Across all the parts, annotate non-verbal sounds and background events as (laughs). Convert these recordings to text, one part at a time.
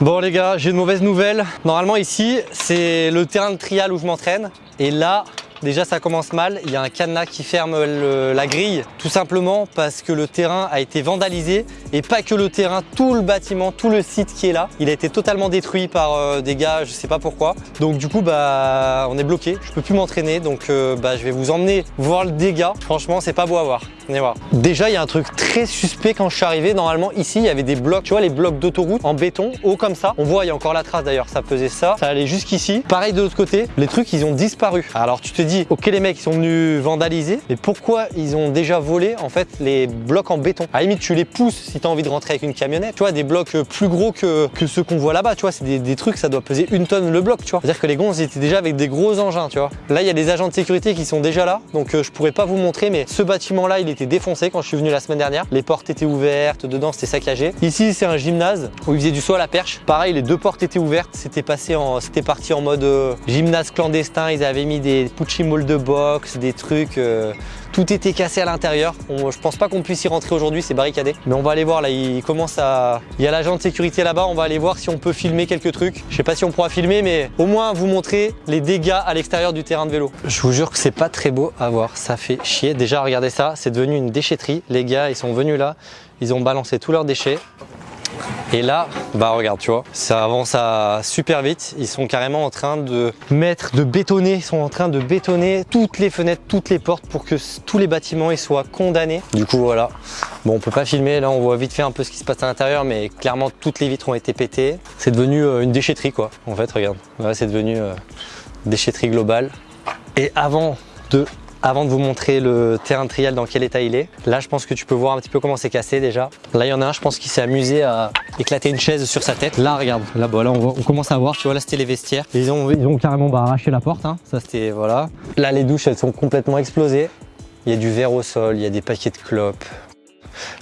Bon les gars, j'ai une mauvaise nouvelle. Normalement ici, c'est le terrain de trial où je m'entraîne. Et là, Déjà, ça commence mal. Il y a un cadenas qui ferme la grille, tout simplement parce que le terrain a été vandalisé et pas que le terrain, tout le bâtiment, tout le site qui est là, il a été totalement détruit par euh, des gars, je sais pas pourquoi. Donc du coup, bah, on est bloqué. Je peux plus m'entraîner, donc euh, bah, je vais vous emmener voir le dégât. Franchement, c'est pas beau à voir. Déjà, il y a un truc très suspect quand je suis arrivé. Normalement, ici, il y avait des blocs, tu vois, les blocs d'autoroute en béton, haut comme ça. On voit, il y a encore la trace d'ailleurs. Ça pesait ça. Ça allait jusqu'ici. Pareil de l'autre côté, les trucs, ils ont disparu. Alors tu te dis, ok les mecs ils sont venus vandaliser, mais pourquoi ils ont déjà volé en fait les blocs en béton? À la limite tu les pousses si tu as envie de rentrer avec une camionnette, tu vois des blocs plus gros que, que ceux qu'on voit là-bas, tu vois c'est des, trucs ça doit peser une tonne le bloc, tu vois. C'est-à-dire que les gonzes étaient déjà avec des gros engins, tu vois. Là il y a des agents de sécurité qui sont déjà là, donc euh, je pourrais pas vous montrer, mais ce bâtiment là il était défoncé quand je suis venu la semaine dernière. Les portes étaient ouvertes, dedans c'était saccagé. Ici c'est un gymnase où ils faisaient du saut à la perche. Pareil les deux portes étaient ouvertes, c'était passé en, c'était parti en mode euh, gymnase clandestin. Ils avaient mis des pucci de boxe, des trucs. Euh, tout était cassé à l'intérieur. Je pense pas qu'on puisse y rentrer aujourd'hui, c'est barricadé. Mais on va aller voir là, il commence à... Il y a l'agent de sécurité là-bas, on va aller voir si on peut filmer quelques trucs. Je sais pas si on pourra filmer, mais au moins vous montrer les dégâts à l'extérieur du terrain de vélo. Je vous jure que c'est pas très beau à voir, ça fait chier. Déjà regardez ça, c'est devenu une déchetterie. Les gars, ils sont venus là, ils ont balancé tous leurs déchets. Et là, bah regarde, tu vois, ça avance à super vite. Ils sont carrément en train de mettre, de bétonner, ils sont en train de bétonner toutes les fenêtres, toutes les portes pour que tous les bâtiments soient condamnés. Du coup, voilà. Bon, on peut pas filmer, là on voit vite fait un peu ce qui se passe à l'intérieur, mais clairement toutes les vitres ont été pétées. C'est devenu euh, une déchetterie quoi, en fait, regarde. c'est devenu euh, déchetterie globale. Et avant de avant de vous montrer le terrain de trial dans quel état il est. Là, je pense que tu peux voir un petit peu comment c'est cassé déjà. Là, il y en a un, je pense qu'il s'est amusé à éclater une chaise sur sa tête. Là, regarde, là, bas, là on, commence à voir, tu vois, là, c'était les vestiaires. Ils ont, ils ont carrément bah, arraché la porte, hein. ça c'était, voilà. Là, les douches, elles sont complètement explosées. Il y a du verre au sol, il y a des paquets de clopes.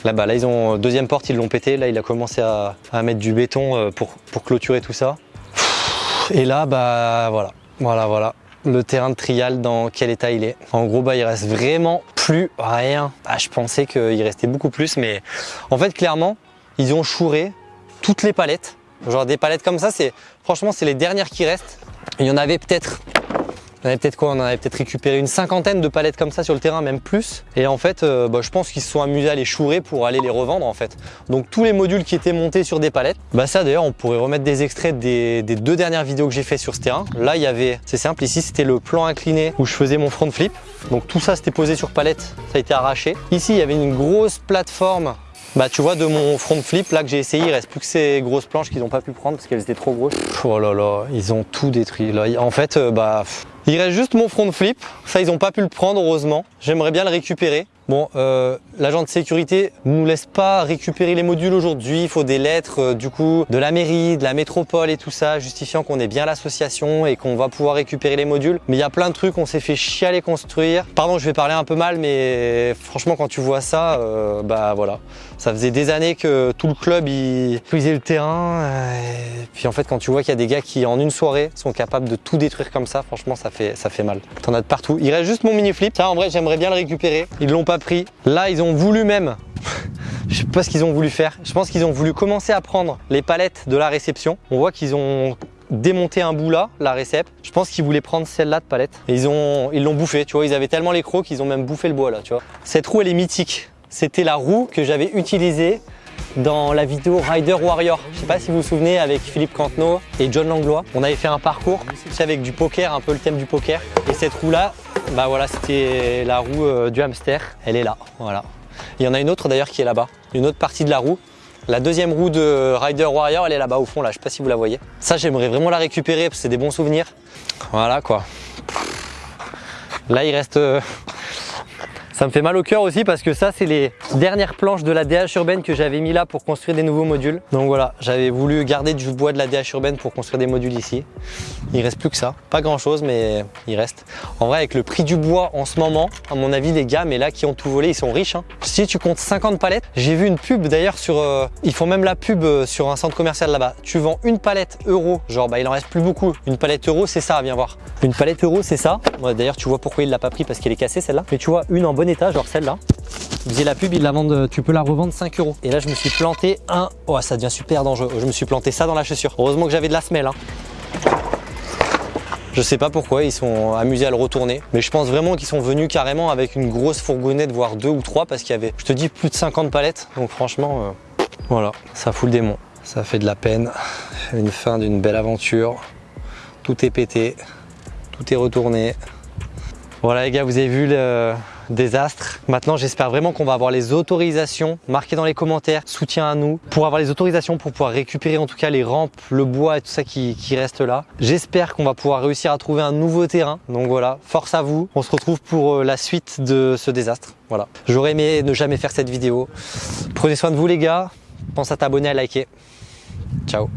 Là-bas, là, ils ont, deuxième porte, ils l'ont pété. Là, il a commencé à, à mettre du béton euh, pour, pour clôturer tout ça. Et là, bah, voilà, voilà, voilà le terrain de trial dans quel état il est. En gros, bah, il reste vraiment plus rien. Ah, je pensais qu'il restait beaucoup plus, mais en fait, clairement, ils ont chouré toutes les palettes. Genre des palettes comme ça, c'est franchement, c'est les dernières qui restent. Il y en avait peut-être on avait peut-être quoi On avait peut-être récupéré une cinquantaine de palettes comme ça sur le terrain, même plus. Et en fait, euh, bah, je pense qu'ils se sont amusés à les chourer pour aller les revendre en fait. Donc tous les modules qui étaient montés sur des palettes, bah ça d'ailleurs, on pourrait remettre des extraits des, deux dernières vidéos que j'ai fait sur ce terrain. Là, il y avait, c'est simple, ici c'était le plan incliné où je faisais mon front flip. Donc tout ça, c'était posé sur palette, ça a été arraché. Ici, il y avait une grosse plateforme bah tu vois de mon front flip là que j'ai essayé, il reste plus que ces grosses planches qu'ils n'ont pas pu prendre parce qu'elles étaient trop grosses. Oh là là, ils ont tout détruit. Là, en fait, euh, bah il reste juste mon front flip. Ça, ils n'ont pas pu le prendre, heureusement. J'aimerais bien le récupérer. Bon, euh, l'agent de sécurité nous laisse pas récupérer les modules aujourd'hui. Il faut des lettres euh, du coup de la mairie, de la métropole et tout ça, justifiant qu'on est bien l'association et qu'on va pouvoir récupérer les modules. Mais il y a plein de trucs, on s'est fait chier à les construire. Pardon, je vais parler un peu mal, mais franchement, quand tu vois ça, euh, bah voilà. Ça faisait des années que tout le club, il le terrain. Et puis en fait, quand tu vois qu'il y a des gars qui, en une soirée, sont capables de tout détruire comme ça, franchement, ça fait, ça fait mal. T'en as de partout. Il reste juste mon mini flip. Ça, en vrai, j'aimerais bien le récupérer. Ils l'ont pas Là, ils ont voulu même, (laughs) je sais pas ce qu'ils ont voulu faire. Je pense qu'ils ont voulu commencer à prendre les palettes de la réception. On voit qu'ils ont démonté un bout là, la réception. Je pense qu'ils voulaient prendre celle-là de palette. Et ils ont, ils l'ont bouffé, tu vois. Ils avaient tellement les crocs qu'ils ont même bouffé le bois là, tu vois. Cette roue, elle est mythique. C'était la roue que j'avais utilisée dans la vidéo Rider Warrior. Je sais pas si vous vous souvenez avec Philippe Cantenot et John Langlois. On avait fait un parcours avec du poker, un peu le thème du poker. Et cette roue là, bah voilà, c'était la roue euh, du hamster. Elle est là, voilà. Il y en a une autre d'ailleurs qui est là-bas, une autre partie de la roue. La deuxième roue de Rider Warrior, elle est là-bas au fond, là. Je sais pas si vous la voyez. Ça, j'aimerais vraiment la récupérer parce que c'est des bons souvenirs. Voilà quoi. Là, il reste euh, ça me fait mal au cœur aussi parce que ça, c'est les dernières planches de la DH urbaine que j'avais mis là pour construire des nouveaux modules. Donc voilà, j'avais voulu garder du bois de la DH urbaine pour construire des modules ici. Il reste plus que ça. Pas grand chose, mais il reste. En vrai, avec le prix du bois en ce moment, à mon avis, les gars, mais là, qui ont tout volé, ils sont riches. Hein. Si tu comptes 50 palettes, j'ai vu une pub d'ailleurs sur... Euh, ils font même la pub euh, sur un centre commercial là-bas. Tu vends une palette euro, genre bah il en reste plus beaucoup. Une palette euro, c'est ça, viens voir. Une palette euro, c'est ça. D'ailleurs, tu vois pourquoi il l'a pas pris parce qu'elle est cassée celle-là. Mais tu vois, une en état, genre celle-là. Il disait la pub, il la vendent, tu peux la revendre 5 euros. Et là, je me suis planté un. Oh, ça devient super dangereux. Je me suis planté ça dans la chaussure. Heureusement que j'avais de la semelle. Hein. Je sais pas pourquoi, ils sont amusés à le retourner. Mais je pense vraiment qu'ils sont venus carrément avec une grosse fourgonnette, voire deux ou trois, parce qu'il y avait, je te dis, plus de 50 palettes. Donc franchement, euh, voilà, ça fout le démon. Ça fait de la peine. Une fin d'une belle aventure. Tout est pété. Tout est retourné. Voilà les gars, vous avez vu le désastre. Maintenant, j'espère vraiment qu'on va avoir les autorisations. Marquez dans les commentaires, soutien à nous, pour avoir les autorisations pour pouvoir récupérer en tout cas les rampes, le bois et tout ça qui, qui reste là. J'espère qu'on va pouvoir réussir à trouver un nouveau terrain. Donc voilà, force à vous. On se retrouve pour euh, la suite de ce désastre. Voilà. J'aurais aimé ne jamais faire cette vidéo. Prenez soin de vous les gars. Pense à t'abonner, à liker. Ciao